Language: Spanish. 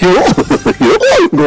yo, yo,